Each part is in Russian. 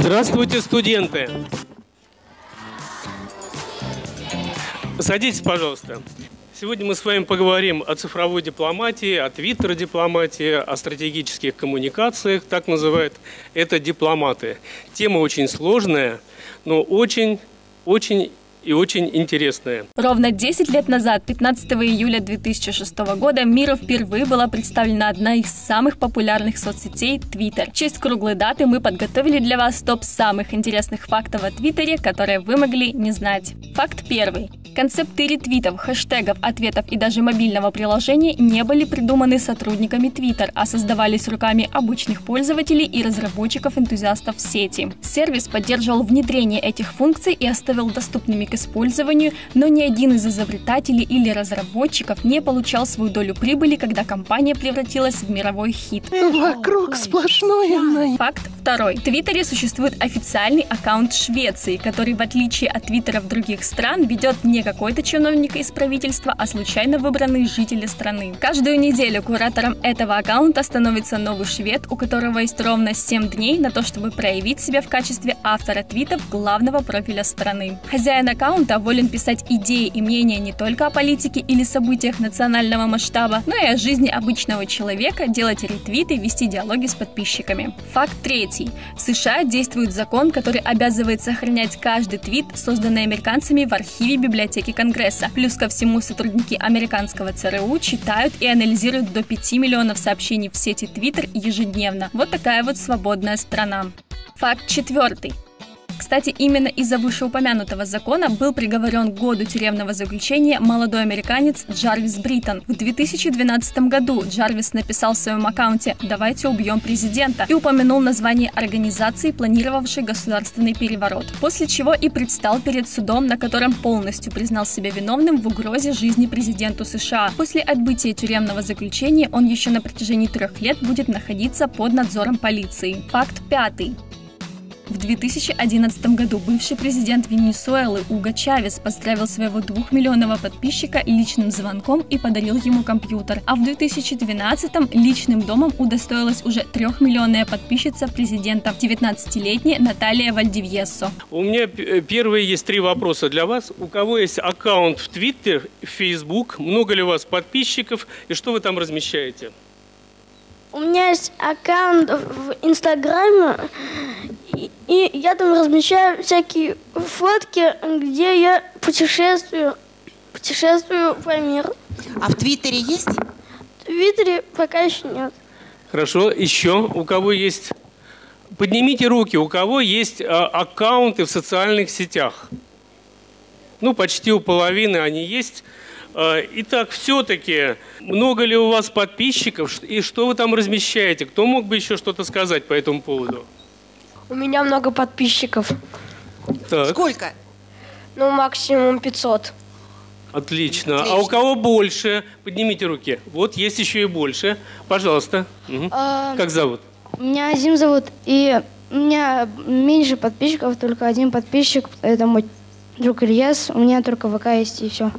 Здравствуйте, студенты! Садитесь, пожалуйста. Сегодня мы с вами поговорим о цифровой дипломатии, о твиттер-дипломатии, о стратегических коммуникациях, так называют это дипломаты. Тема очень сложная, но очень, очень и очень интересная. Ровно 10 лет назад, 15 июля 2006 года, миру впервые была представлена одна из самых популярных соцсетей – Twitter. В честь круглой даты мы подготовили для вас топ самых интересных фактов о Твиттере, которые вы могли не знать. Факт первый. Концепты ретвитов, хэштегов, ответов и даже мобильного приложения не были придуманы сотрудниками Twitter, а создавались руками обычных пользователей и разработчиков-энтузиастов сети. Сервис поддерживал внедрение этих функций и оставил доступными к использованию, но ни один из изобретателей или разработчиков не получал свою долю прибыли, когда компания превратилась в мировой хит. Вокруг сплошное Факт второй. В Твиттере существует официальный аккаунт Швеции, который, в отличие от твиттеров других стран, ведет не какой-то чиновник из правительства, а случайно выбранные жители страны. Каждую неделю куратором этого аккаунта становится новый швед, у которого есть ровно 7 дней на то, чтобы проявить себя в качестве автора твитов главного профиля страны. Хозяин аккаунта волен писать идеи и мнения не только о политике или событиях национального масштаба, но и о жизни обычного человека, делать ретвиты, вести диалоги с подписчиками. Факт третий. В США действует закон, который обязывает сохранять каждый твит, созданный американцами в архиве библиотеки Конгресса. Плюс ко всему сотрудники американского ЦРУ читают и анализируют до 5 миллионов сообщений в сети Twitter ежедневно. Вот такая вот свободная страна. Факт четвертый. Кстати, именно из-за вышеупомянутого закона был приговорен к году тюремного заключения молодой американец Джарвис Бриттон. В 2012 году Джарвис написал в своем аккаунте «Давайте убьем президента» и упомянул название организации, планировавшей государственный переворот. После чего и предстал перед судом, на котором полностью признал себя виновным в угрозе жизни президенту США. После отбытия тюремного заключения он еще на протяжении трех лет будет находиться под надзором полиции. Факт пятый. В 2011 году бывший президент Венесуэлы Уго Чавес поздравил своего двухмиллионного подписчика личным звонком и подарил ему компьютер. А в 2012 личным домом удостоилась уже трехмиллионная подписчица президента, 19-летняя Наталья Вальдивьессо. У меня первые есть три вопроса для вас. У кого есть аккаунт в Твиттер, Фейсбук? Много ли у вас подписчиков? И что вы там размещаете? У меня есть аккаунт в Инстаграме, и, я там размещаю всякие фотки, где я путешествую, путешествую по миру. А в Твиттере есть? В Твиттере пока еще нет. Хорошо, еще у кого есть? Поднимите руки, у кого есть а, аккаунты в социальных сетях? Ну, почти у половины они есть. А, итак, все-таки, много ли у вас подписчиков и что вы там размещаете? Кто мог бы еще что-то сказать по этому поводу? У меня много подписчиков. Так. Сколько? Ну, максимум 500. Отлично. Отлично. А у кого больше? Поднимите руки. Вот есть еще и больше. Пожалуйста. Угу. А, как зовут? Меня Азим зовут. И у меня меньше подписчиков, только один подписчик. Это мой друг Ильяс. У меня только ВК есть и все.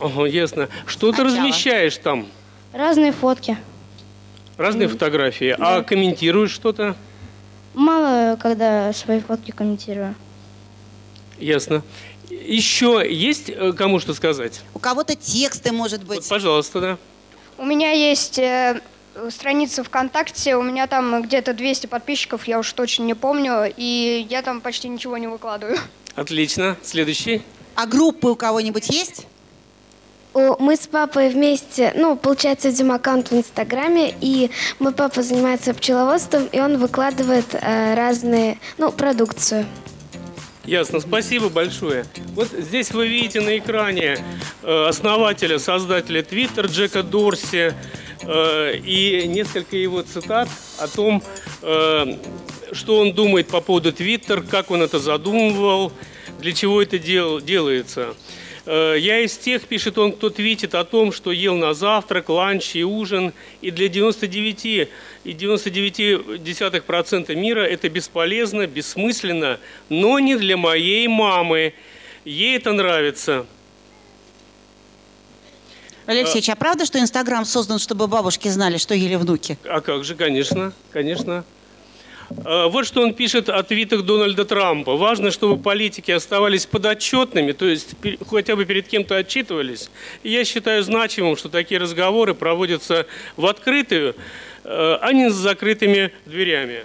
Ага, ясно. Что ты размещаешь там? Разные фотки. Разные mm. фотографии. Да. А комментируешь что-то? Мало, когда свои фотки комментирую. Ясно. Еще есть э, кому что сказать? У кого-то тексты, может быть. Вот, пожалуйста, да. У меня есть э, страница ВКонтакте, у меня там где-то 200 подписчиков, я уж точно не помню, и я там почти ничего не выкладываю. Отлично. Следующий. А группы у кого-нибудь есть? Мы с папой вместе, ну, получается, ведем аккаунт в Инстаграме, и мой папа занимается пчеловодством, и он выкладывает э, разные, ну, продукцию. Ясно, спасибо большое. Вот здесь вы видите на экране э, основателя, создателя Twitter Джека Дорси э, и несколько его цитат о том, э, что он думает по поводу Twitter, как он это задумывал, для чего это дел, делается. Э, я из тех, пишет он, кто твитит о том, что ел на завтрак, ланч и ужин, и для 99 и 99% мира это бесполезно, бессмысленно, но не для моей мамы. Ей это нравится. Алексеевич, а, а правда, что Инстаграм создан, чтобы бабушки знали, что ели внуки? А как же, конечно, конечно. Э, Вот что он пишет о твитах Дональда Трампа. Важно, чтобы политики оставались подотчетными, то есть хотя бы перед кем-то отчитывались. Я считаю значимым, что такие разговоры проводятся в открытую, э, а не с закрытыми дверями.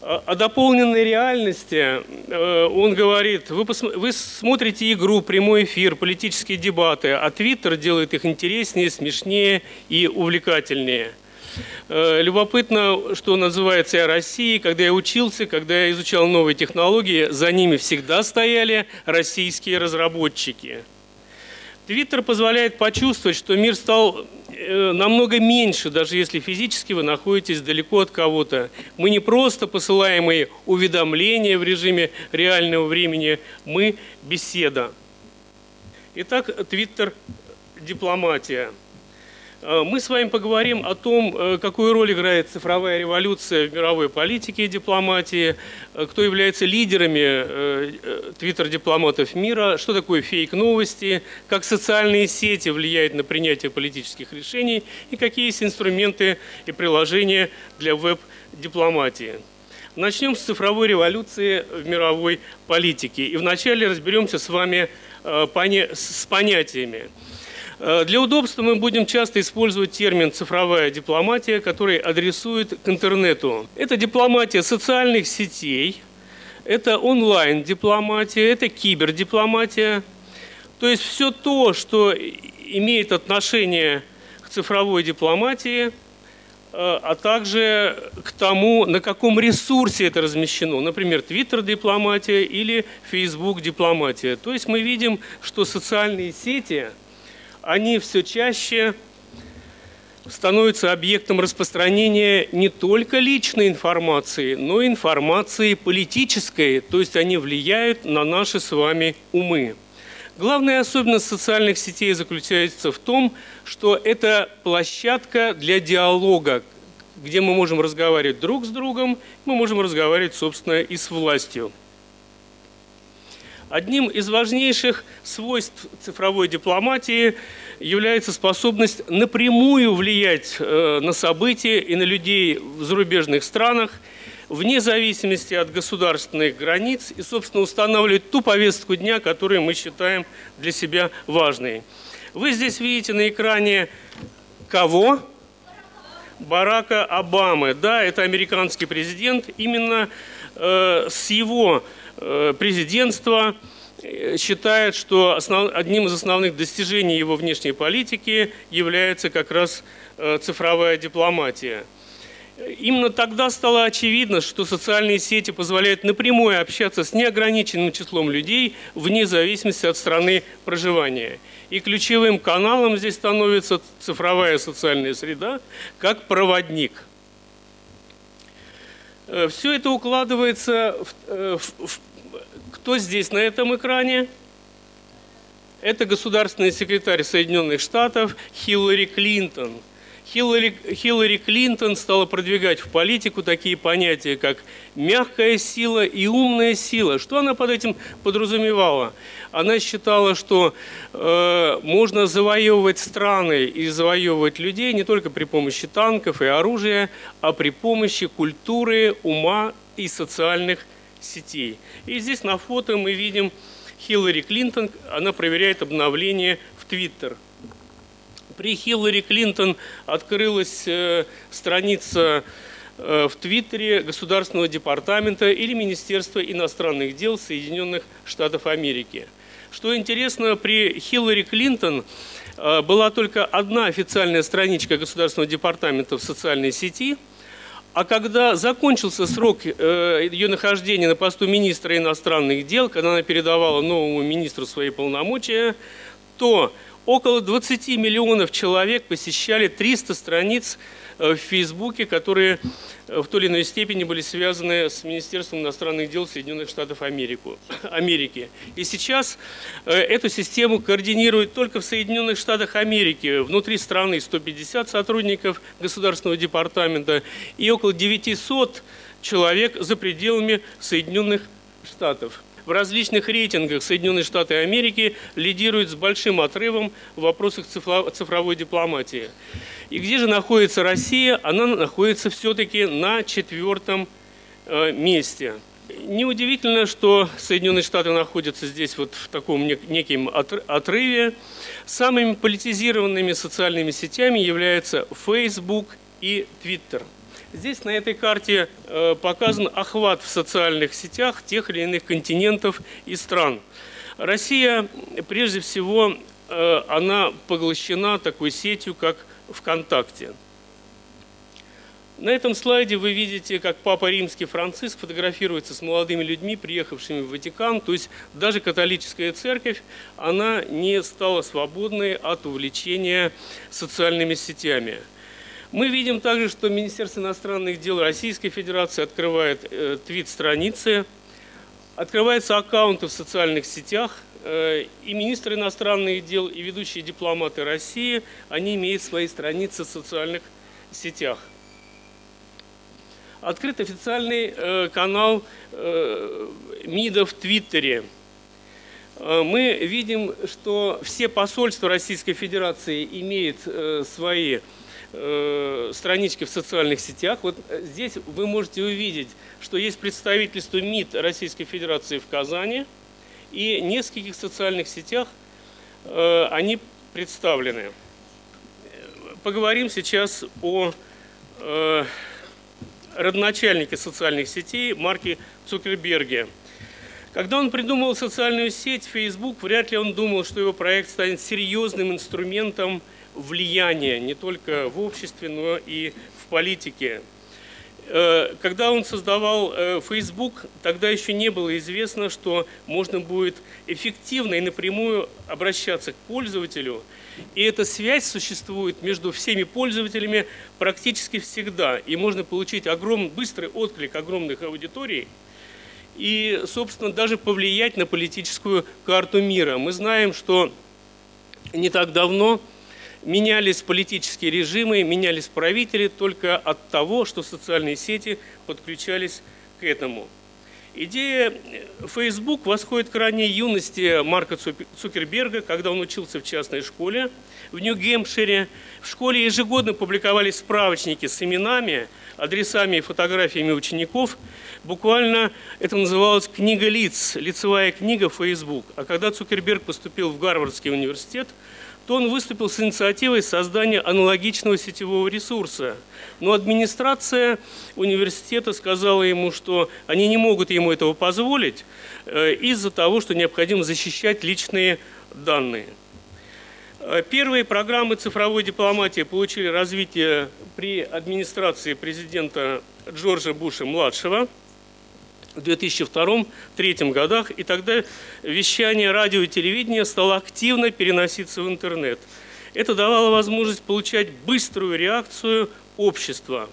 О о дополненной реальности э, он говорит, вы, вы смотрите игру, прямой эфир, политические дебаты, а Твиттер делает их интереснее, смешнее и увлекательнее. Э, Любопытно, что называется о России. Когда я учился, когда я изучал новые технологии, за ними всегда стояли российские разработчики. Твиттер позволяет почувствовать, что мир стал э, намного меньше, даже если физически вы находитесь далеко от кого-то. Мы не просто посылаемые уведомления в режиме реального времени, мы беседа. Итак, Твиттер – дипломатия. Э, Мы с вами поговорим о том, э, какую роль играет цифровая революция в мировой политике и дипломатии, э, кто является лидерами твиттер-дипломатов мира, что такое фейк-новости, как социальные сети влияют на принятие политических решений и какие есть инструменты и приложения для веб-дипломатии. Начнем с цифровой революции в мировой политике. И вначале разберемся с вами с понятиями. Э, Для удобства мы будем часто использовать термин «цифровая дипломатия», который адресует к интернету. Это дипломатия социальных сетей, это онлайн-дипломатия, это кибердипломатия. То есть все то, что имеет отношение к цифровой дипломатии, э, а также к тому, на каком ресурсе это размещено. Например, Твиттер-дипломатия или Facebook-дипломатия. То есть мы видим, что социальные сети – они все чаще становятся объектом распространения не только личной информации, но и информации политической, то есть они влияют на наши с вами умы. Главная особенность социальных сетей заключается в том, что это площадка для диалога, где мы можем разговаривать друг с другом, мы можем разговаривать, собственно, и с властью. Одним из важнейших свойств цифровой дипломатии является способность напрямую влиять э, на события и на людей в зарубежных странах, вне зависимости от государственных границ и, собственно, устанавливать ту повестку дня, которую мы считаем для себя важной. Вы здесь видите на экране кого? Барака Обамы. Да, это американский президент. Именно э, с его президентства э, считает, что основ- одним из основных достижений его внешней политики является как раз э, цифровая дипломатия. Именно тогда стало очевидно, что социальные сети позволяют напрямую общаться с неограниченным числом людей вне зависимости от страны проживания. И ключевым каналом здесь становится цифровая социальная среда как проводник. Все это укладывается в, э, в- в- кто здесь на этом экране? Это государственный секретарь Соединенных Штатов Хиллари Клинтон. Хиллари, Хиллари Клинтон стала продвигать в политику такие понятия, как мягкая сила и умная сила. Что она под этим подразумевала? Она считала, что э, можно завоевывать страны и завоевывать людей не только при помощи танков и оружия, а при помощи культуры, ума и социальных сетей. И здесь на фото мы видим Хиллари Клинтон, она проверяет обновление в Твиттер. При Хиллари Клинтон открылась э, страница э, в Твиттере Государственного департамента или Министерства иностранных дел Соединенных Штатов Америки. Что интересно, при Хиллари Клинтон э, была только одна официальная страничка Государственного департамента в социальной сети – а когда закончился срок э, ее нахождения на посту министра иностранных дел, когда она передавала новому министру свои полномочия, то около 20 миллионов человек посещали 300 страниц в Фейсбуке, которые э, в той или иной степени были связаны с Министерством иностранных дел Соединенных Штатов Америку, Америки. И сейчас э, эту систему координируют только в Соединенных Штатах Америки. Внутри страны 150 сотрудников Государственного департамента и около 900 человек за пределами Соединенных Штатов. В различных рейтингах Соединенные Штаты Америки лидирует с большим отрывом в вопросах цифро- цифровой дипломатии. И где же находится Россия? Она находится все-таки на четвертом э, месте. Неудивительно, что Соединенные Штаты находятся здесь вот в таком нек- неким отр- отрыве. Самыми политизированными социальными сетями являются Facebook и Twitter. Здесь на этой карте э, показан охват в социальных сетях тех или иных континентов и стран. Россия, прежде всего, э, она поглощена такой сетью, как ВКонтакте. На этом слайде вы видите, как Папа Римский Франциск фотографируется с молодыми людьми, приехавшими в Ватикан. То есть даже католическая церковь, она не стала свободной от увлечения социальными сетями. Мы видим также, что Министерство иностранных дел Российской Федерации открывает э, твит-страницы, открываются аккаунты в социальных сетях, э, и министр иностранных дел, и ведущие дипломаты России, они имеют свои страницы в социальных сетях. Открыт официальный э, канал э, МИДа в Твиттере. Э, Мы видим, что все посольства Российской Федерации имеют э, свои э, странички в социальных сетях. Вот э, здесь вы можете увидеть, что есть представительство МИД Российской Федерации в Казани, и в нескольких социальных сетях э, они представлены. Поговорим сейчас о э, родоначальнике социальных сетей Марке Цукерберге. Когда он придумал социальную сеть Facebook, вряд ли он думал, что его проект станет серьезным инструментом влияния не только в обществе, но и в политике. Э, Когда он создавал э, Facebook, тогда еще не было известно, что можно будет эффективно и напрямую обращаться к пользователю. И эта связь существует между всеми пользователями практически всегда. И можно получить огромный, быстрый отклик огромных аудиторий и, собственно, даже повлиять на политическую карту мира. Мы знаем, что не так давно менялись политические режимы, менялись правители только от того, что социальные сети подключались к этому. Идея Facebook восходит к ранней юности Марка Цукерберга, когда он учился в частной школе в Нью-Гемпшире. В школе ежегодно публиковались справочники с именами, адресами и фотографиями учеников. Буквально это называлось «Книга лиц», лицевая книга Facebook. А когда Цукерберг поступил в Гарвардский университет, то он выступил с инициативой создания аналогичного сетевого ресурса. Но администрация университета сказала ему, что они не могут ему этого позволить э, из-за того, что необходимо защищать личные данные. Э, Первые программы цифровой дипломатии получили развитие при администрации президента Джорджа Буша-младшего в 2002-2003 годах, и тогда вещание радио и телевидения стало активно переноситься в интернет. Это давало возможность получать быструю реакцию общества.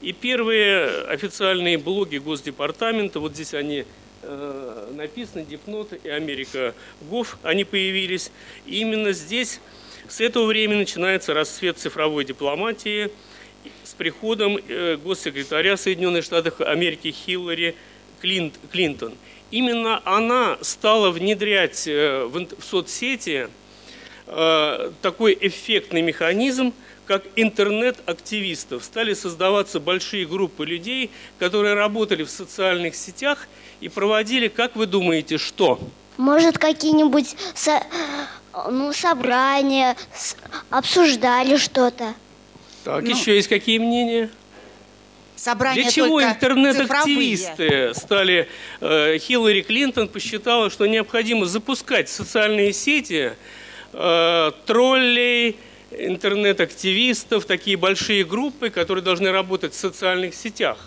И первые официальные блоги Госдепартамента, вот здесь они э, написаны, Дипнот и Америка Гов, они появились. И именно здесь с этого времени начинается расцвет цифровой дипломатии с приходом э, госсекретаря Соединенных Штатов Америки Хиллари Клинт- Клинтон. Именно она стала внедрять э, в соцсети э, такой эффектный механизм, как интернет-активистов. Стали создаваться большие группы людей, которые работали в социальных сетях и проводили, как вы думаете, что? Может, какие-нибудь со- ну, собрания, с- обсуждали что-то. Так, еще есть какие мнения? Собрания Для чего интернет-активисты стали... э, Хиллари Клинтон посчитала, что необходимо запускать в социальные сети э, троллей, интернет-активистов, такие большие группы, которые должны работать в социальных сетях.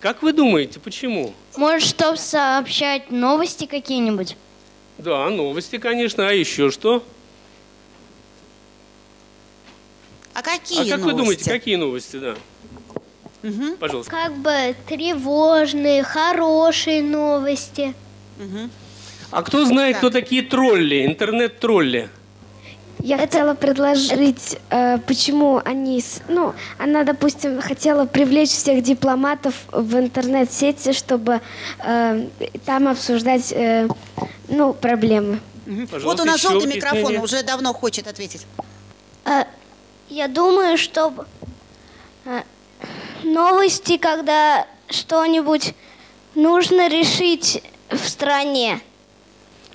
Как вы думаете, почему? Может, чтобы сообщать новости какие-нибудь? Да, новости, конечно, а еще что? А какие а как вы новости? думаете, какие новости, да? Пожалуйста. Как бы тревожные, хорошие новости. А кто знает, кто такие тролли, интернет-тролли? Я хотела предложить, э, почему они, с- ну, она, допустим, хотела привлечь всех дипломатов в интернет-сети, чтобы э, там обсуждать, э, ну, проблемы. Вот Пожалуйста, у нас желтый микрофон, уже давно хочет ответить. А, Я думаю, что а, новости, когда что-нибудь нужно решить в стране,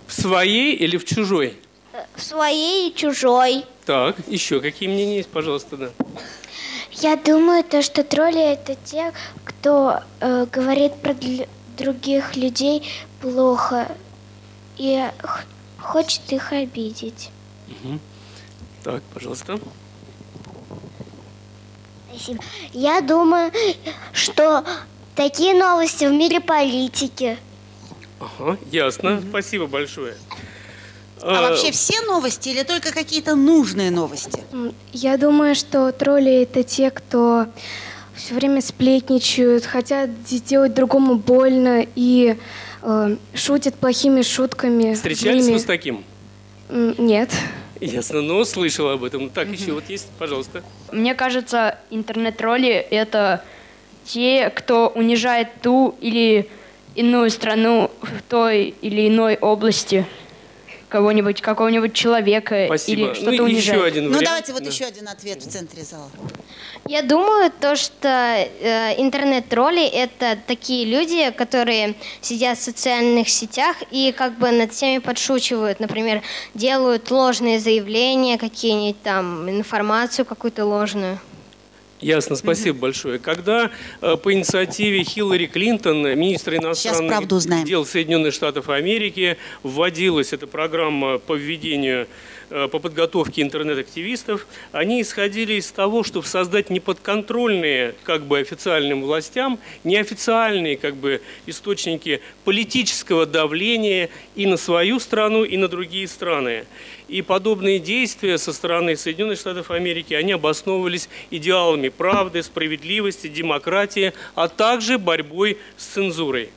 В своей или в чужой? в своей и чужой. Так, еще какие мнения есть, пожалуйста, да. Я думаю, то, что тролли это те, кто э, говорит про других людей плохо и хочет их обидеть. Так, пожалуйста. Спасибо. Я думаю, что такие новости в мире политики. Ага, ясно. Спасибо большое. А Э, вообще все новости или только какие-то нужные новости? Я думаю, что тролли это те, кто все время сплетничают, хотят сделать другому больно и э, шутят плохими шутками. Встречались вы с таким? Нет. Ясно, но слышал об этом. Так, еще вот есть, пожалуйста. Мне кажется, интернет-тролли — это те, кто унижает ту или иную страну в той или иной области кого-нибудь, какого-нибудь человека Спасибо. или что-то ну, еще один Ну вариант. давайте вот Да. еще один ответ в центре зала. Я думаю, то, что э, интернет-тролли — это такие люди, которые сидят в социальных сетях и как бы над всеми подшучивают. Например, делают ложные заявления, какие-нибудь там, информацию какую-то ложную. Ясно, спасибо большое. Когда э, по инициативе Хиллари Клинтон, министра иностранных дел Соединенных Штатов Америки, вводилась эта программа по введению, по подготовке интернет-активистов, они исходили из того, чтобы создать неподконтрольные как бы официальным властям, неофициальные как бы источники политического давления и на свою страну, и на другие страны. И подобные действия со стороны Соединенных Штатов Америки, они обосновывались идеалами правды, справедливости, демократии, а также борьбой с цензурой.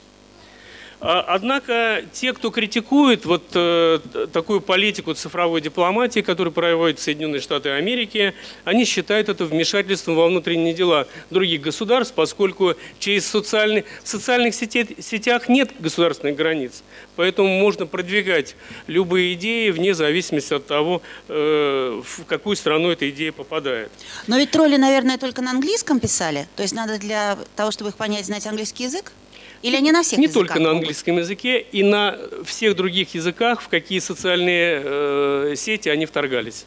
А, Однако те, кто критикует вот э, такую политику цифровой дипломатии, которую проводят Соединенные Штаты Америки, они считают это вмешательством во внутренние дела других государств, поскольку через социальные, в социальных сетях нет государственных границ. Поэтому можно продвигать любые идеи вне зависимости от того, э, в какую страну эта идея попадает. Но ведь тролли, наверное, только на английском писали. То есть надо для того, чтобы их понять, знать английский язык? Или они на всех Не только на могут? английском языке, и на всех других языках, в какие социальные э, сети они вторгались.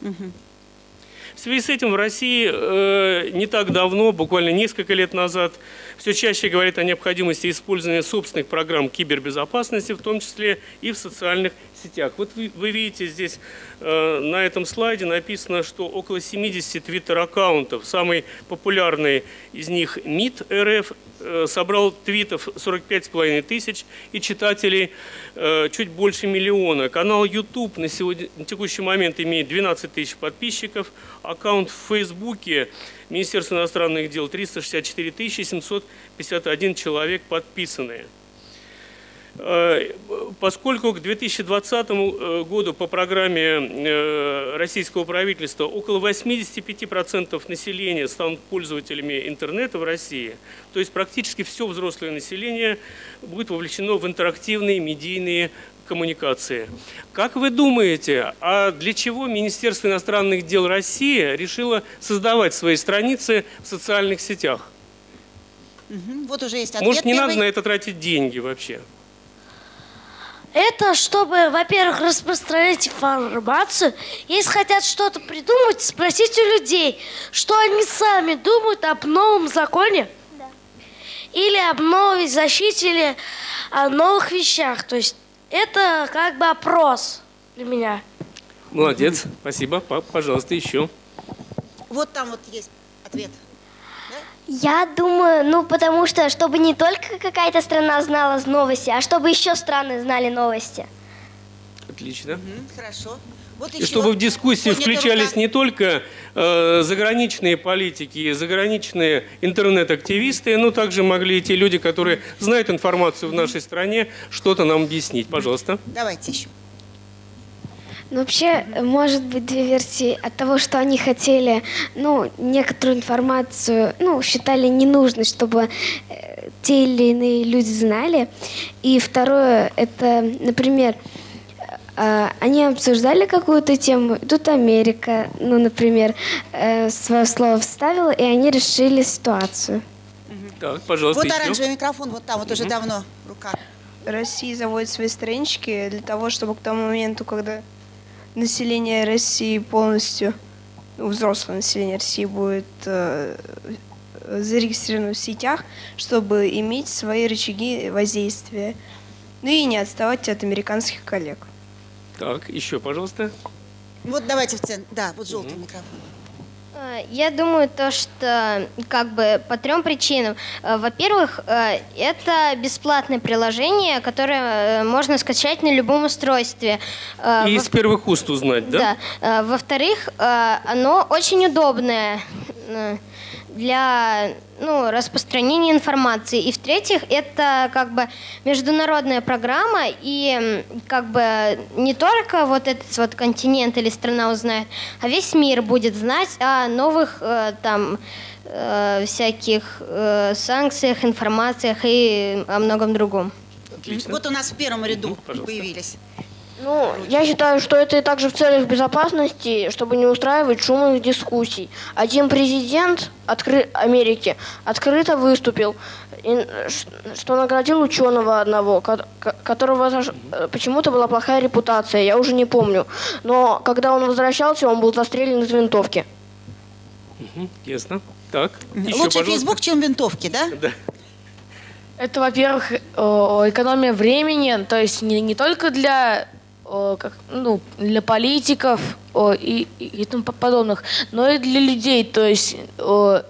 В связи с этим в России э, не так давно, буквально несколько лет назад, все чаще говорят о необходимости использования собственных программ кибербезопасности, в том числе и в социальных сетях. Вот вы, вы видите здесь э, на этом слайде написано, что около 70 твиттер-аккаунтов, самый популярный из них МИД РФ, э, собрал твитов 45,5 тысяч и читателей э, чуть больше миллиона. Канал YouTube на, сегодня, на текущий момент имеет 12 тысяч подписчиков. Аккаунт в Фейсбуке Министерства иностранных дел 364 тысячи 751 человек подписанные. Э, Поскольку к 2020 э, году по программе э, российского правительства около 85% населения станут пользователями интернета в России, то есть практически все взрослое население будет вовлечено в интерактивные медийные коммуникации. Как вы думаете, а для чего Министерство иностранных дел России решило создавать свои страницы в социальных сетях? Вот уже есть ответ Может, не первый. надо на это тратить деньги вообще? Это чтобы, во-первых, распространять информацию. Если хотят что-то придумать, спросите у людей, что они сами думают об новом законе. Или об новой защите, или о новых вещах. То есть это как бы опрос для меня. Молодец, спасибо. Пап, пожалуйста, еще. Вот там вот есть ответ. Я думаю, ну потому что, чтобы не только какая-то страна знала новости, а чтобы еще страны знали новости. Отлично. Мгм, Хорошо. Вот И чтобы в дискуссии включались рука. не только э, заграничные политики заграничные интернет-активисты, но также могли и те люди, которые знают информацию в нашей стране, что-то нам объяснить. Пожалуйста. Давайте еще. Ну, вообще, может быть две версии от того, что они хотели, ну, некоторую информацию, ну, считали ненужной, чтобы э, те или иные люди знали. И второе, это, например, они обсуждали какую-то тему, и тут Америка, ну, например, э, свое слово вставила, и они решили ситуацию. Так, пожалуйста, Вот еще. оранжевый микрофон, вот там, вот уже давно рука. Россия заводит свои странички для того, чтобы к тому моменту, когда население России полностью, ну, взрослое население России будет э, зарегистрировано в сетях, чтобы иметь свои рычаги воздействия. Ну и не отставать от американских коллег. Так, еще, пожалуйста. Вот давайте в центр. Да, вот желтый микрофон. Э, Я думаю, то, что как бы по трем причинам. Э, Во-первых, э, это бесплатное приложение, которое э, можно скачать на любом устройстве. И во- из первых уст узнать, да? Да. Во-вторых, оно очень удобное для ну, распространения информации. И в-третьих, это как бы международная программа, и как бы не только вот этот вот континент или страна узнает, а весь мир будет знать о новых э, там э, всяких э, санкциях, информациях и о многом другом. Отлично. Вот у нас в первом ряду пожалуйста. появились. Ну, я считаю, что это и также в целях безопасности, чтобы не устраивать шумных дискуссий. Один президент откры- Америки открыто выступил, что наградил ученого одного, ко- ко- которого почему-то была плохая репутация, я уже не помню. Но когда он возвращался, он был застрелен из винтовки. Мгм, Ясно. Так, еще, Лучше пожалуйста. Facebook, чем винтовки, да? Да. Это, во-первых, э, экономия времени, то есть не, не только для, как, ну, для политиков э, и, и, тому подобных, но и для людей. То есть э,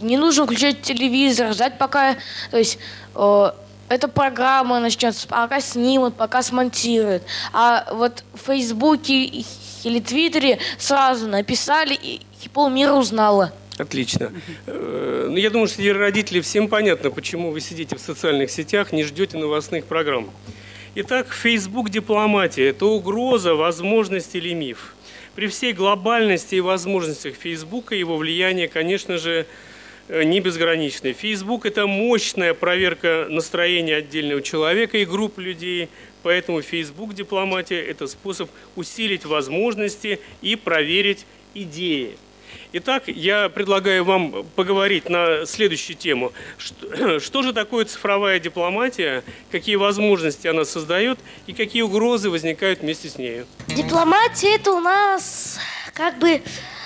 не нужно включать телевизор, ждать пока, то есть э, эта программа начнется, пока снимут, пока смонтируют. А вот в Фейсбуке или Твиттере сразу написали, и, и полмира узнала. Отлично. Э, Ну, я думаю, что среди родителей всем понятно, почему вы сидите в социальных сетях, не ждете новостных программ. Итак, Facebook дипломатия – это угроза, возможность или миф. При всей глобальности и возможностях Facebook его влияние, конечно же, э, не безграничное. Facebook – это мощная проверка настроения отдельного человека и групп людей, поэтому Facebook дипломатия – это способ усилить возможности и проверить идеи. Итак, я предлагаю вам поговорить на следующую тему. Что, что же такое цифровая дипломатия, какие возможности она создает и какие угрозы возникают вместе с нею? Дипломатия это у нас как бы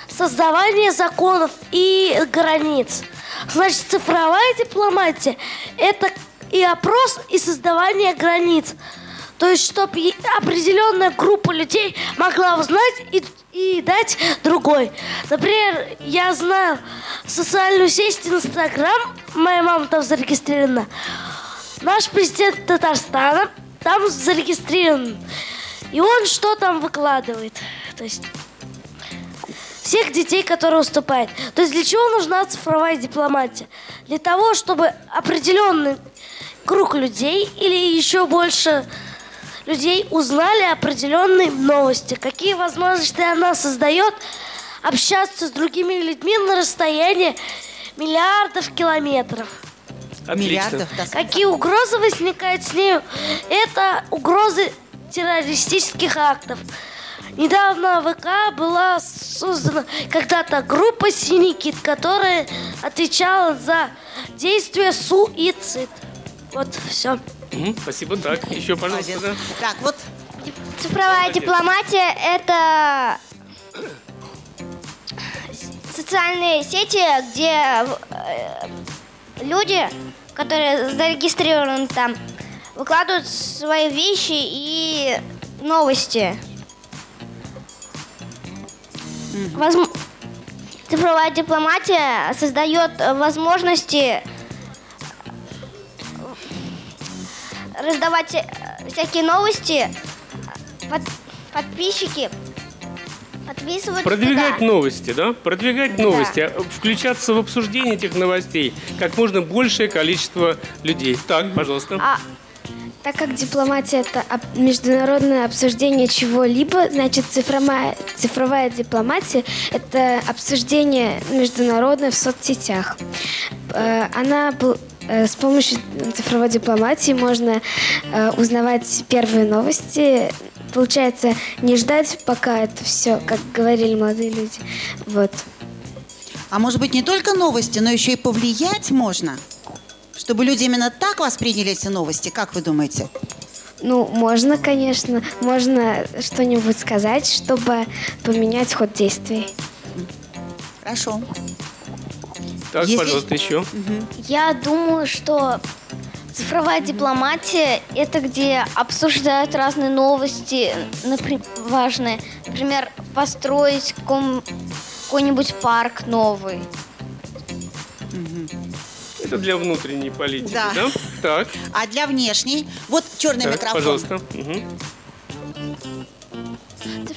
создавание законов и границ. Значит, цифровая дипломатия это и опрос, и создавание границ. То есть, чтобы определенная группа людей могла узнать и, и дать другой. Например, я знаю социальную сеть Инстаграм, моя мама там зарегистрирована. Наш президент Татарстана там зарегистрирован. И он что там выкладывает? То есть всех детей, которые уступают. То есть для чего нужна цифровая дипломатия? Для того, чтобы определенный круг людей или еще больше людей узнали определенные новости. Какие возможности она создает общаться с другими людьми на расстоянии миллиардов километров. Отлично. Миллиардов, да. Какие угрозы возникают с нею? Это угрозы террористических актов. Недавно в ВК была создана когда-то группа «Синий кит», которая отвечала за действия суицид. Вот, все. Мгм, Спасибо. Так, еще, пожалуйста. Да. Так, вот Цифровая дипломатия – это социальные сети, где э, люди, которые зарегистрированы там, выкладывают свои вещи и новости. Возм- Цифровая дипломатия создает возможности раздавать э, всякие новости, под- подписчики подписываются Продвигать туда. новости, да? Продвигать Да. новости, а включаться в обсуждение этих новостей как можно большее количество людей. Так, пожалуйста. А Так как дипломатия это международное обсуждение чего-либо, значит цифровая, цифровая дипломатия это обсуждение международное в соцсетях. Э, Она с помощью цифровой дипломатии можно э, узнавать первые новости. Получается, не ждать, пока это все, как говорили молодые люди. Вот. А может быть, не только новости, но еще и повлиять можно? Чтобы люди именно так восприняли эти новости, как вы думаете? Ну, можно, конечно, можно что-нибудь сказать, чтобы поменять ход действий. Хорошо. Так, Если- пожалуйста, еще. Я думаю, что цифровая дипломатия – это где обсуждают разные новости, напри- важные. Например, построить ком- какой-нибудь парк новый. Это для внутренней политики, Да. да? Так, А для внешней? Вот черный так, микрофон. пожалуйста. Мгм.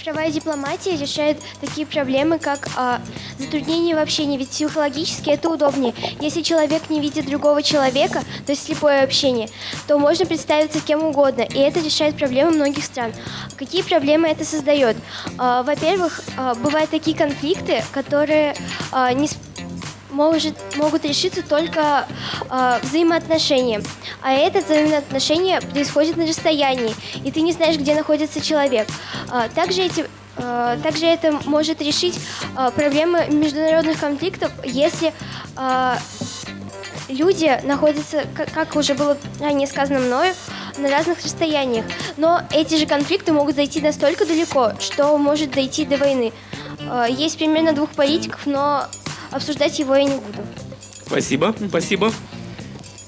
Цифровая дипломатия решает такие проблемы, как а, затруднение в общении, ведь психологически это удобнее. Если человек не видит другого человека, то есть слепое общение, то можно представиться кем угодно, и это решает проблемы многих стран. Какие проблемы это создает? А, во-первых, а, бывают такие конфликты, которые а, не может, могут решиться только э, взаимоотношения. А это взаимоотношения происходит на расстоянии, и ты не знаешь, где находится человек. А, также, эти, э, также это может решить э, проблемы международных конфликтов, если э, люди находятся, как, как уже было ранее сказано мною, на разных расстояниях. Но эти же конфликты могут зайти настолько далеко, что может дойти до войны. Э, Есть примерно двух политиков, но обсуждать его я не буду. Спасибо, спасибо.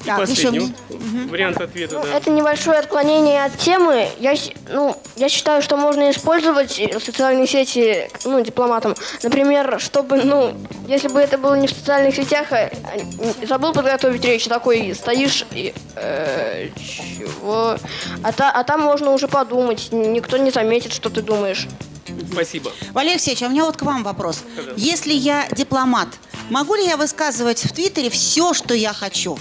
И Так, еще последний вариант ответа, Ну, да. Это небольшое отклонение от темы. Я, ну, я считаю, что можно использовать э, социальные сети ну, дипломатам. Например, чтобы, ну, если бы это было не в социальных сетях, а, а, не- забыл подготовить речь, такой стоишь и... э, чего? А, та- а там можно уже подумать, никто не заметит, что ты думаешь. Спасибо. Валерий Алексеевич, а у меня вот к вам вопрос. Если я дипломат, могу ли я высказывать в Твиттере все, что я хочу?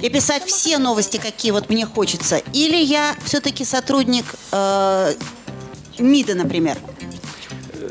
И писать все новости, какие вот мне хочется? Или я все-таки сотрудник э, МИДа, например?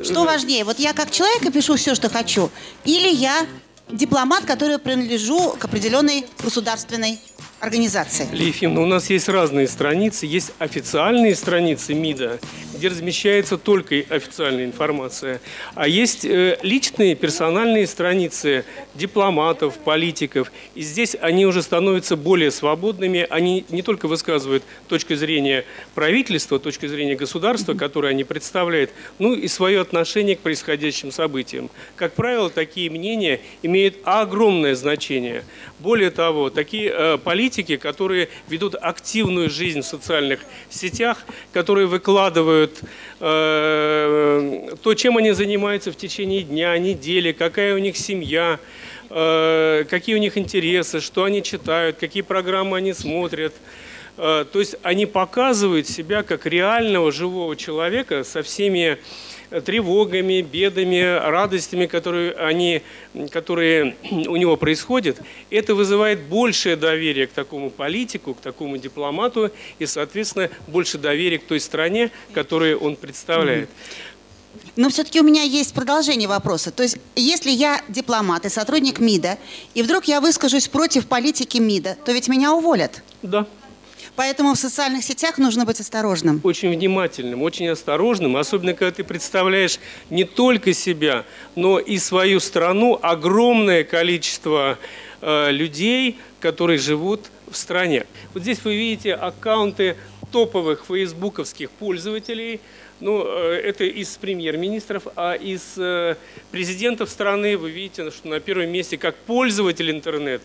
Что важнее, вот я как человек и пишу все, что хочу, или я дипломат, который принадлежу к определенной государственной организации? Лия Ефимовна, у нас есть разные страницы. Есть официальные страницы МИДа, где размещается только официальная информация. А есть э, личные, персональные страницы дипломатов, политиков. И здесь они уже становятся более свободными. Они не только высказывают точку зрения правительства, точку зрения государства, которое они представляют, ну и свое отношение к происходящим событиям. Как правило, такие мнения имеют огромное значение. Более того, такие э, политики, которые ведут активную жизнь в социальных сетях, которые выкладывают э, то, чем они занимаются в течение дня, недели, какая у них семья, э, какие у них интересы, что они читают, какие программы они смотрят. Э, То есть они показывают себя как реального живого человека со всеми тревогами, бедами, радостями, которые, они, которые у него происходят. Это вызывает большее доверие к такому политику, к такому дипломату и, соответственно, больше доверия к той стране, которую он представляет. Но все-таки у меня есть продолжение вопроса. То есть, если я дипломат и сотрудник МИДа, и вдруг я выскажусь против политики МИДа, то ведь меня уволят. Да. Поэтому в социальных сетях нужно быть осторожным. Очень внимательным, очень осторожным, особенно когда ты представляешь не только себя, но и свою страну, огромное количество э, людей, которые живут в стране. Вот здесь вы видите аккаунты топовых фейсбуковских пользователей. Ну, э, это из премьер-министров, а из э, президентов страны вы видите, что на первом месте как пользователь интернет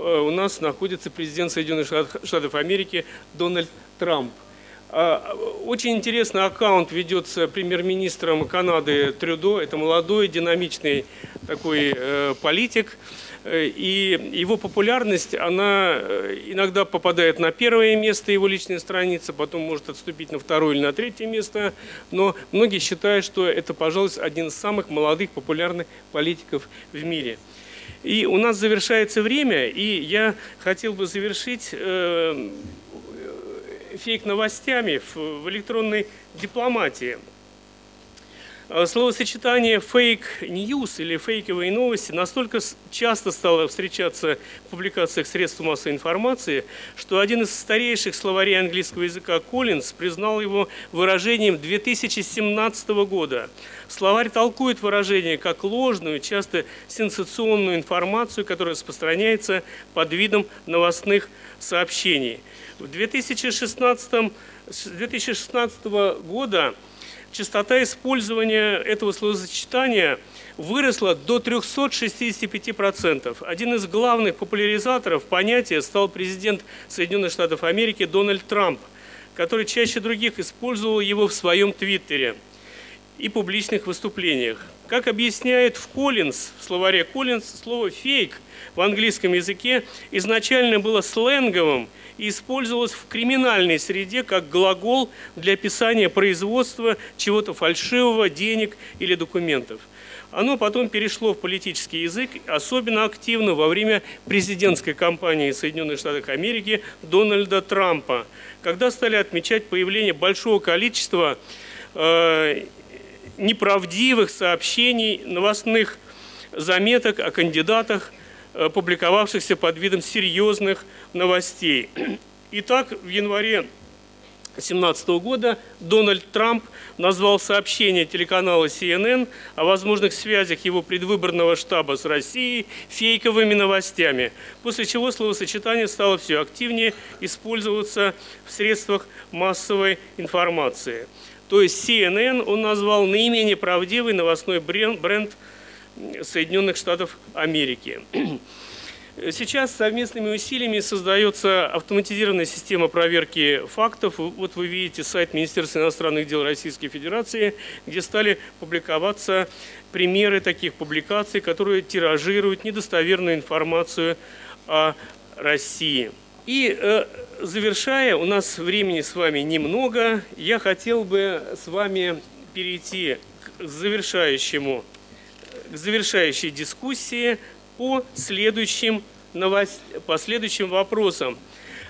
у нас находится президент Соединенных Штат- Штатов Америки Дональд Трамп. А, Очень интересный аккаунт ведется премьер-министром Канады Трюдо. Это молодой, динамичный такой э, политик. Э, И его популярность, она э, иногда попадает на первое место, его личная страница, потом может отступить на второе или на третье место. Но многие считают, что это, пожалуй, один из самых молодых популярных политиков в мире. И у нас завершается время, и я хотел бы завершить э, фейк-новостями в, в электронной дипломатии. Э, словосочетание fake news или фейковые новости настолько часто стало встречаться в публикациях средств массовой информации, что один из старейших словарей английского языка Коллинз признал его выражением 2017 года. Словарь толкует выражение как ложную, часто сенсационную информацию, которая распространяется под видом новостных сообщений. В 2016, 2016 года частота использования этого словосочетания выросла до 365%. Один из главных популяризаторов понятия стал президент Соединенных Штатов Америки Дональд Трамп, который чаще других использовал его в своем твиттере и публичных выступлениях. Как объясняет в Коллинз, в словаре Коллинз, слово «фейк» в английском языке изначально было сленговым – и использовалось в криминальной среде как глагол для описания производства чего-то фальшивого, денег или документов. Оно потом перешло в политический язык, особенно активно во время президентской кампании Соединенных Штатов Америки Дональда Трампа, когда стали отмечать появление большого количества э, неправдивых сообщений, новостных заметок о кандидатах Э, публиковавшихся под видом серьезных новостей. Итак, в январе 2017 года Дональд Трамп назвал сообщение телеканала CNN о возможных связях его предвыборного штаба с Россией фейковыми новостями, после чего словосочетание стало все активнее использоваться в средствах массовой информации. То есть CNN он назвал наименее правдивый новостной бренд Соединенных Штатов Америки. Сейчас совместными усилиями создается автоматизированная система проверки фактов. Вот вы видите сайт Министерства иностранных дел Российской Федерации, где стали публиковаться примеры таких публикаций, которые тиражируют недостоверную информацию о России. И э, завершая, у нас времени с вами немного, я хотел бы с вами перейти к завершающему к завершающей дискуссии по следующим, новост... по следующим вопросам.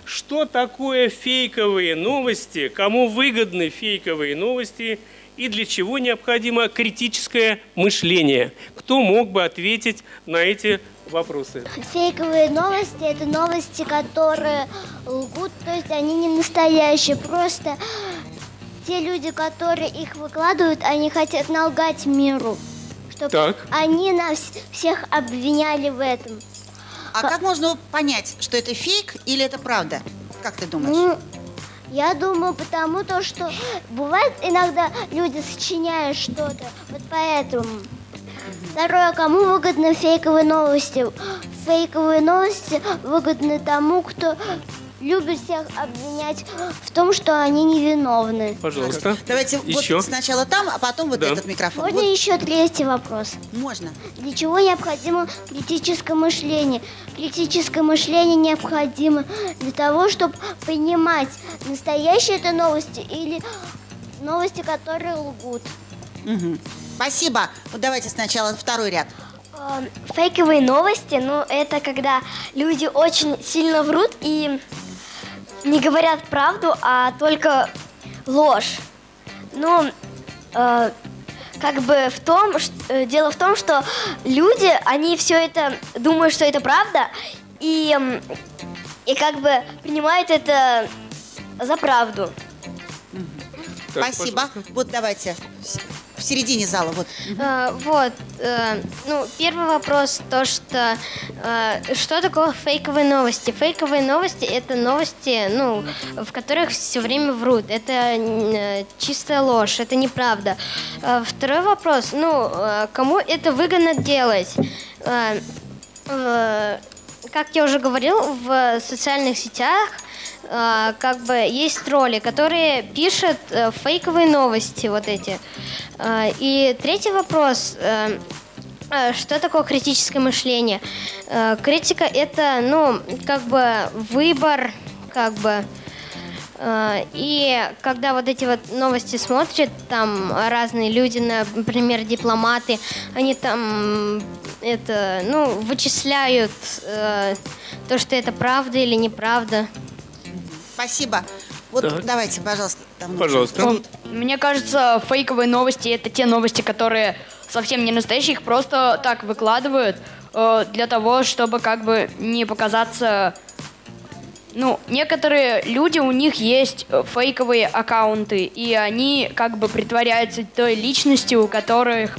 Что такое фейковые новости, кому выгодны фейковые новости и для чего необходимо критическое мышление? Кто мог бы ответить на эти вопросы? Фейковые новости – это новости, которые лгут, то есть они не настоящие, просто те люди, которые их выкладывают, они хотят налгать миру чтобы так. они нас всех обвиняли в этом. А как можно понять, что это фейк или это правда? Как ты думаешь? Ну, я думаю, потому то, что бывает иногда люди сочиняют что-то, вот поэтому. Второе, кому выгодны фейковые новости? Фейковые новости выгодны тому, кто любят всех обвинять в том, что они невиновны. Пожалуйста. Давайте еще. вот сначала там, а потом вот да. этот микрофон. Можно вот. еще третий вопрос? Можно. Для чего необходимо критическое мышление? Критическое мышление необходимо для того, чтобы понимать, настоящие это новости или новости, которые лгут. Угу. Спасибо. Вот давайте сначала второй ряд. Фейковые новости, ну, это когда люди очень сильно врут и не говорят правду, а только ложь. Ну, э, как бы в том, что, э, дело в том, что люди, они все это думают, что это правда, и, и как бы принимают это за правду. Так, Спасибо. Пожалуйста. Вот давайте в середине зала. Вот, а, вот э, ну, первый вопрос, то, что э, что такое фейковые новости? Фейковые новости – это новости, ну, в которых все время врут. Это э, чистая ложь, это неправда. Э, второй вопрос, ну, кому это выгодно делать? Как я уже говорил, в социальных сетях – э, как бы есть тролли, которые пишут э, фейковые новости вот эти. Э, и третий вопрос. Что такое критическое мышление? Критика это, ну, как бы выбор, как бы. И когда вот эти вот новости смотрят, там разные люди, например, дипломаты, они там это, ну, вычисляют э, то, что это правда или неправда. Спасибо. Вот Так. давайте, пожалуйста. там Пожалуйста. внутри. Мне кажется, фейковые новости это те новости, которые совсем не настоящие, их просто так выкладывают э, для того, чтобы как бы не показаться. Ну, некоторые люди, у них есть фейковые аккаунты, и они как бы притворяются той личностью, у которых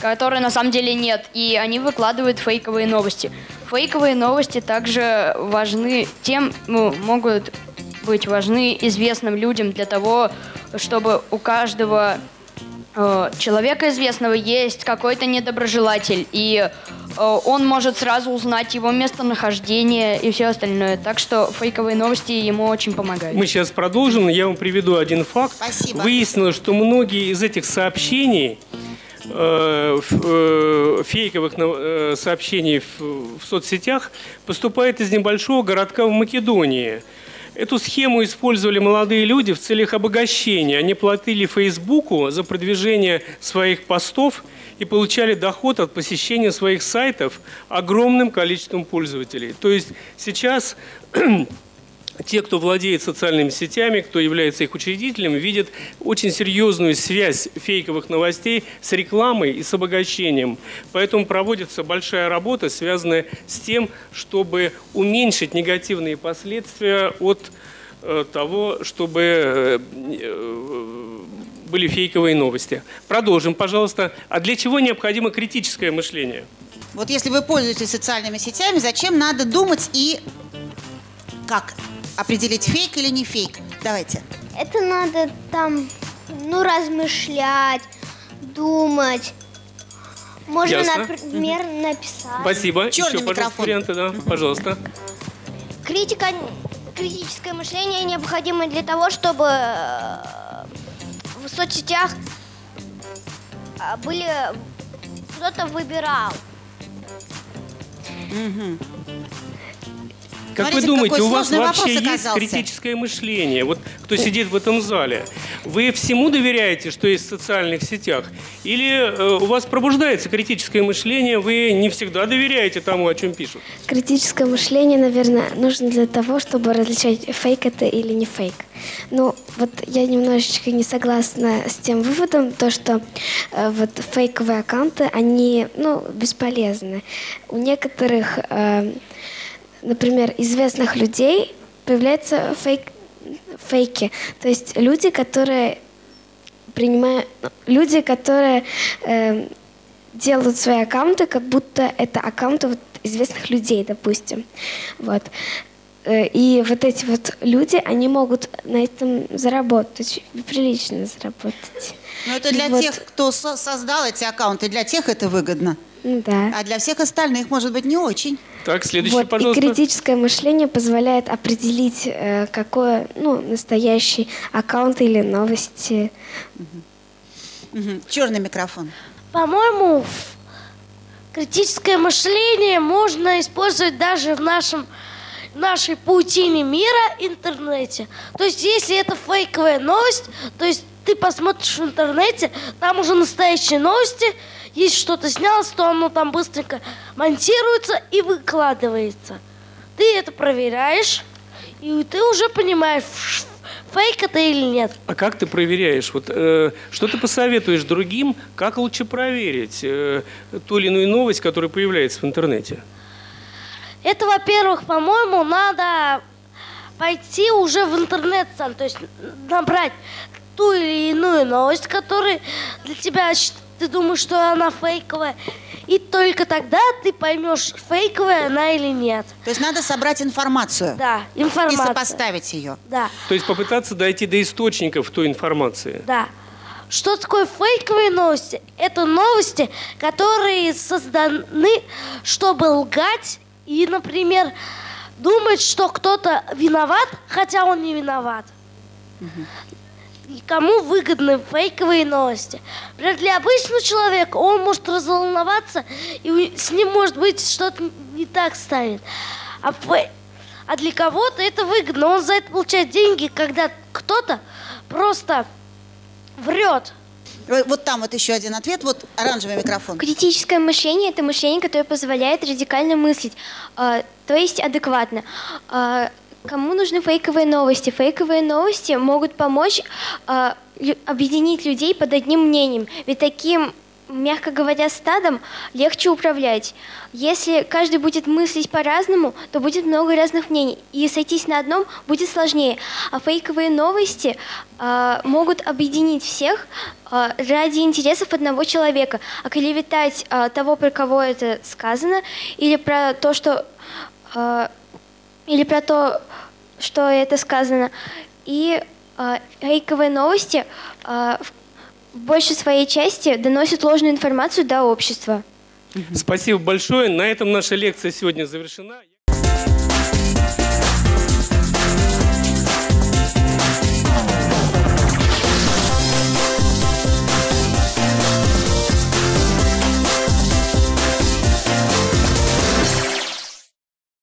которой на самом деле нет, и они выкладывают фейковые новости. Фейковые новости также важны тем, ну, могут быть важны известным людям для того, чтобы у каждого э, человека известного есть какой-то недоброжелатель, и э, он может сразу узнать его местонахождение и все остальное. Так что фейковые новости ему очень помогают. Мы сейчас продолжим. Я вам приведу один факт. Спасибо. Выяснилось, что многие из этих сообщений, э, э, фейковых нов- э, сообщений в, соцсетях, поступают из небольшого городка в Македонии. Эту схему использовали молодые люди в целях обогащения. Они платили Фейсбуку за продвижение своих постов и получали доход от посещения своих сайтов огромным количеством пользователей. То есть сейчас те, кто владеет социальными сетями, кто является их учредителем, видят очень серьезную связь фейковых новостей с рекламой и с обогащением. Поэтому проводится большая работа, связанная с тем, чтобы уменьшить негативные последствия от э, того, чтобы э, э, были фейковые новости. Продолжим, пожалуйста. А для чего необходимо критическое мышление? Вот если вы пользуетесь социальными сетями, зачем надо думать и как определить фейк или не фейк? Давайте. Это надо там, ну, размышлять, думать. Можно, Ясно. например, написать. Спасибо. Черный Еще, микрофон. варианты, да, пожалуйста. Критика, критическое мышление необходимо для того, чтобы э, в соцсетях э, были кто-то выбирал. Как Смотрите, вы думаете, у вас вообще есть оказался. критическое мышление? Вот кто сидит в этом зале, вы всему доверяете, что есть в социальных сетях? Или э, у вас пробуждается критическое мышление, вы не всегда доверяете тому, о чем пишут? Критическое мышление, наверное, нужно для того, чтобы различать, фейк это или не фейк. Ну, вот я немножечко не согласна с тем выводом, то, что э, вот фейковые аккаунты, они, ну, бесполезны. У некоторых, э, например, известных людей появляются фейк, фейки. То есть люди, которые принимают, ну, люди, которые э, делают свои аккаунты, как будто это аккаунты вот известных людей, допустим. Вот. Э, И вот эти вот люди, они могут на этом заработать, прилично заработать. Но это для Вот. тех, кто со- создал эти аккаунты, для тех это выгодно. Ну да. А для всех остальных, может быть, не очень. Так, следующий, Вот, и пожалуйста. критическое мышление позволяет определить, э, какой ну, настоящий аккаунт или новости. Черный микрофон. По-моему, критическое мышление можно использовать даже в нашем в нашей паутине мира интернете. То есть, если это фейковая новость, то есть ты посмотришь в интернете, там уже настоящие новости, если что-то снялось, то оно там быстренько монтируется и выкладывается. Ты это проверяешь, и ты уже понимаешь, фейк это или нет. А как ты проверяешь? Вот, э, что ты посоветуешь другим, как лучше проверить э, ту или иную новость, которая появляется в интернете? Это, во-первых, по-моему, надо пойти уже в интернет сам, то есть набрать ту или иную новость, которая для тебя ты думаешь, что она фейковая, и только тогда ты поймешь, фейковая она или нет. То есть надо собрать информацию. Да, И информация. сопоставить ее. Да, То есть попытаться дойти до источников той информации. да. Что такое фейковые новости? Это новости, которые созданы, чтобы лгать и, например, думать, что кто-то виноват, хотя он не виноват. И кому выгодны фейковые новости? Например, для обычного человека он может разволноваться, и с ним может быть что-то не так станет. А, фей- а для кого-то это выгодно. Он за это получает деньги, когда кто-то просто врет. Вот там вот еще один ответ. Вот оранжевый микрофон. Критическое мышление – это мышление, которое позволяет радикально мыслить, э, то есть адекватно. Э, Кому нужны фейковые новости? Фейковые новости могут помочь лю- объединить людей под одним мнением. Ведь таким, мягко говоря, стадом легче управлять. Если каждый будет мыслить по-разному, то будет много разных мнений. И сойтись на одном будет сложнее. А фейковые новости а, могут объединить всех а, ради интересов одного человека. А клеветать а, того, про кого это сказано, или про то, что а, или про то, что это сказано. И э, фейковые новости э, в большей своей части доносят ложную информацию до общества. Спасибо большое. На этом наша лекция сегодня завершена.